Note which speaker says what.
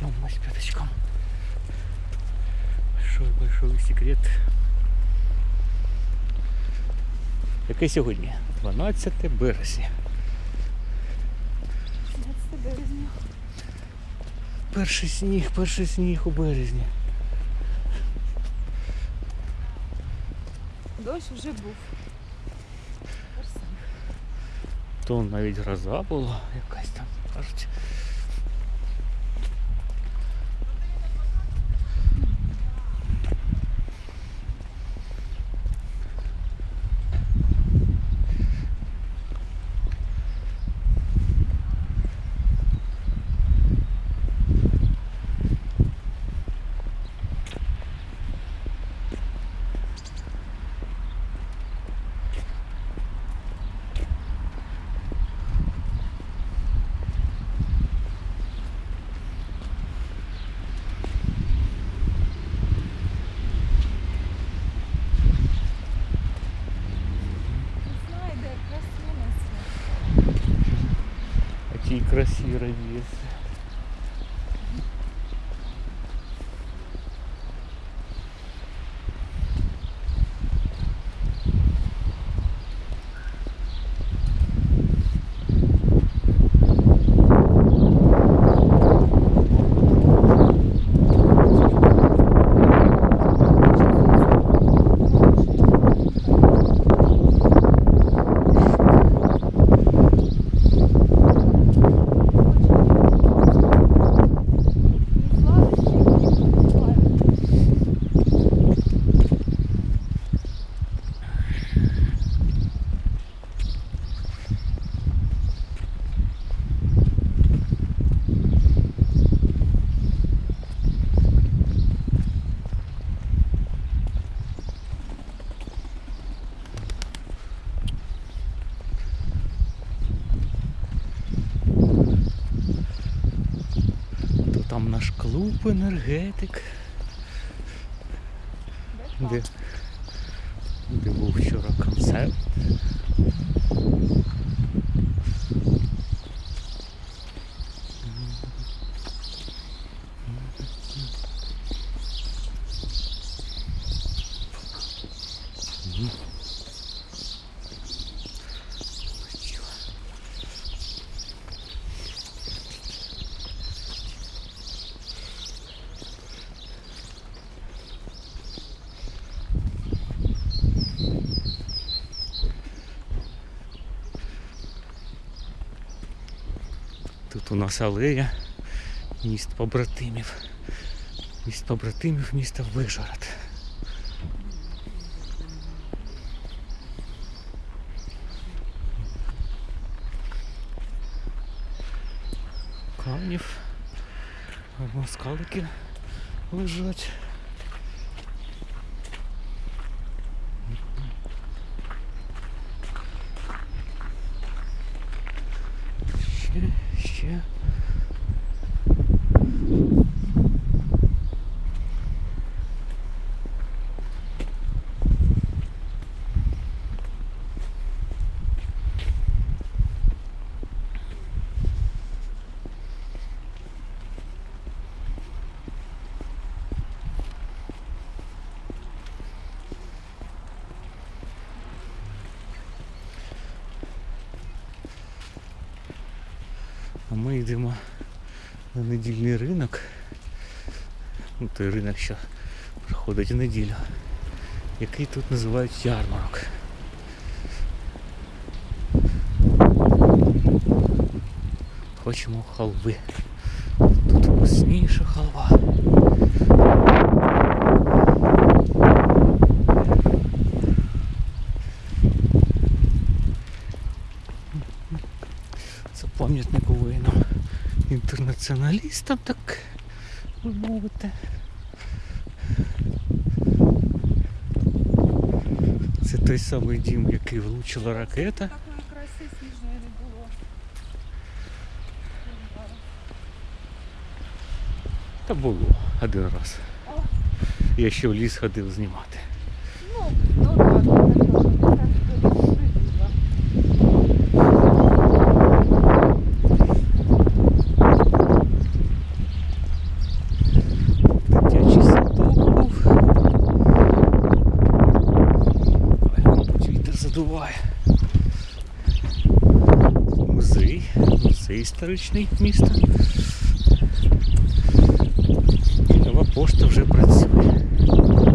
Speaker 1: Да, идем мы с пяточком. Большой-большой секрет. Яке сьогодні? 12 березня.
Speaker 2: 17 березня.
Speaker 1: Перший сніг, перший сніг у березні.
Speaker 2: Дощ вже був.
Speaker 1: То навіть гроза була якась там, кажуть. Ті красі радіється. То там наш клуб енергетик. Де, де? був вчора Тут у нас алея міст побратимів. Міст побратимів міста Вижгород. Канів. Москалики лежать. Ще, ще. Ми йдемо на недільний ринок. Ну, той ринок, що проходить у неділю, який тут називають ярмарок. Хочемо халви. Тут вкусніша халва. Інтернаціоналістам, так ви мовите. Це той самий дім, який влучила ракета. Та було один раз. Я ще в ліс ходив знімати.
Speaker 2: Ну, ну ладно, так, так, так, приділа.
Speaker 1: Трамвай. Музей, музей історичний міста. Нова пошта вже працює.